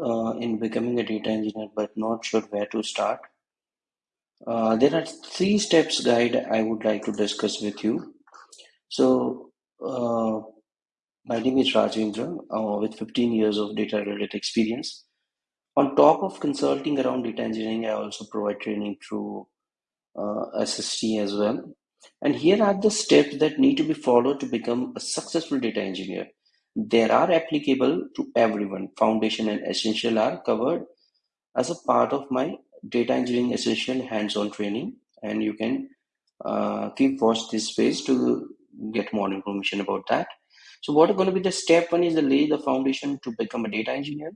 uh, in becoming a data engineer but not sure where to start, uh, there are three steps guide I would like to discuss with you. So, uh, my name is Rajendra uh, with 15 years of data related experience. On top of consulting around data engineering, I also provide training through uh, SST as well. And here are the steps that need to be followed to become a successful data engineer. They are applicable to everyone. Foundation and essential are covered as a part of my data engineering essential hands-on training. And you can uh, keep watch this space to get more information about that. So what are going to be the step one is to lay the foundation to become a data engineer.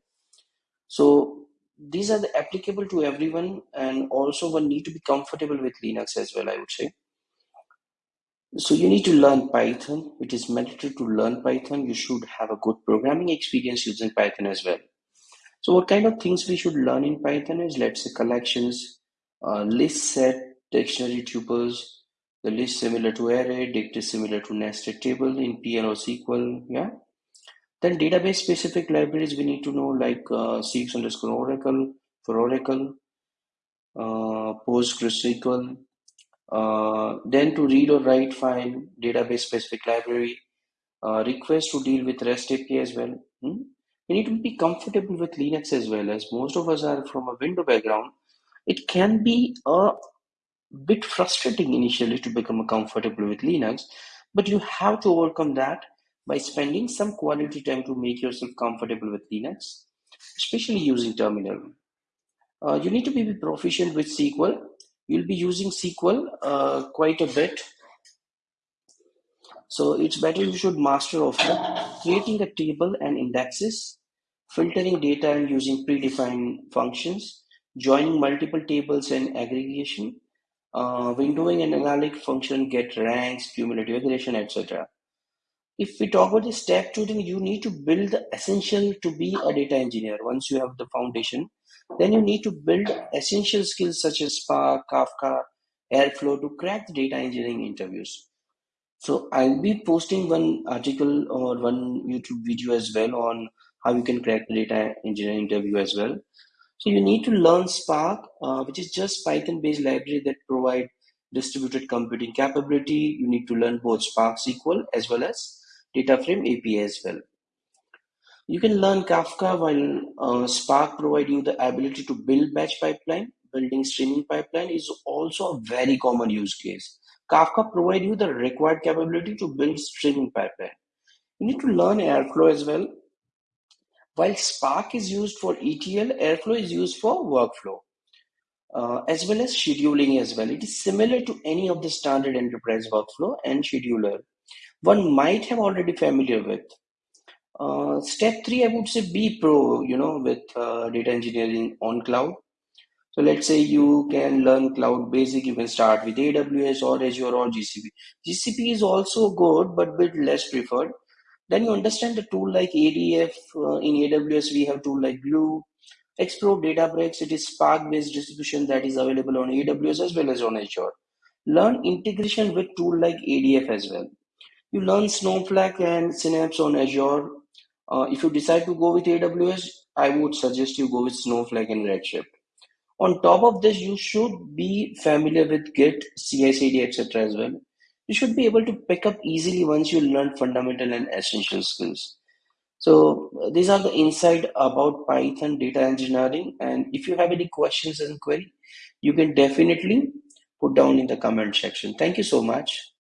So these are the applicable to everyone and also one need to be comfortable with Linux as well, I would say. So you need to learn Python. It is mandatory to learn Python. You should have a good programming experience using Python as well. So what kind of things we should learn in Python is let's say collections, uh, list set, dictionary tuples, the list similar to array, dict is similar to nested table in PL or SQL, yeah. Then database specific libraries we need to know like uh, CX underscore Oracle for Oracle, uh, PostgreSQL, uh, then to read or write file, database specific library, uh, request to deal with REST API as well. Hmm? You need to be comfortable with Linux as well as most of us are from a window background. It can be a bit frustrating initially to become comfortable with Linux, but you have to overcome that by spending some quality time to make yourself comfortable with Linux, especially using terminal. Uh, you need to be proficient with SQL. You'll be using SQL uh, quite a bit. So it's better you should master of that. Creating a table and indexes, filtering data and using predefined functions, joining multiple tables and aggregation, uh, windowing and analytic function, get ranks, cumulative aggregation, etc. If we talk about the step two, then you need to build the essential to be a data engineer. Once you have the foundation, then you need to build essential skills such as Spark, Kafka, Airflow to crack the data engineering interviews. So I'll be posting one article or one YouTube video as well on how you can crack the data engineering interview as well. So you need to learn Spark, uh, which is just Python-based library that provide distributed computing capability. You need to learn both Spark SQL as well as DataFrame API as well. You can learn Kafka while uh, Spark provide you the ability to build batch pipeline. Building streaming pipeline is also a very common use case. Kafka provide you the required capability to build streaming pipeline. You need to learn Airflow as well while Spark is used for ETL, Airflow is used for workflow, uh, as well as scheduling as well. It is similar to any of the standard enterprise workflow and scheduler. One might have already familiar with. Uh, step three, I would say be pro, you know, with uh, data engineering on cloud. So let's say you can learn cloud basic, you can start with AWS or Azure or GCP. GCP is also good, but bit less preferred. Then you understand the tool like ADF. Uh, in AWS, we have tool like Glue. Explore Databricks. It is Spark-based distribution that is available on AWS as well as on Azure. Learn integration with tool like ADF as well. You learn Snowflake and Synapse on Azure. Uh, if you decide to go with AWS, I would suggest you go with Snowflake and Redshift. On top of this, you should be familiar with Git, CI/CD, etc. as well you should be able to pick up easily once you learn fundamental and essential skills. So these are the insight about Python data engineering. And if you have any questions and query, you can definitely put down in the comment section. Thank you so much.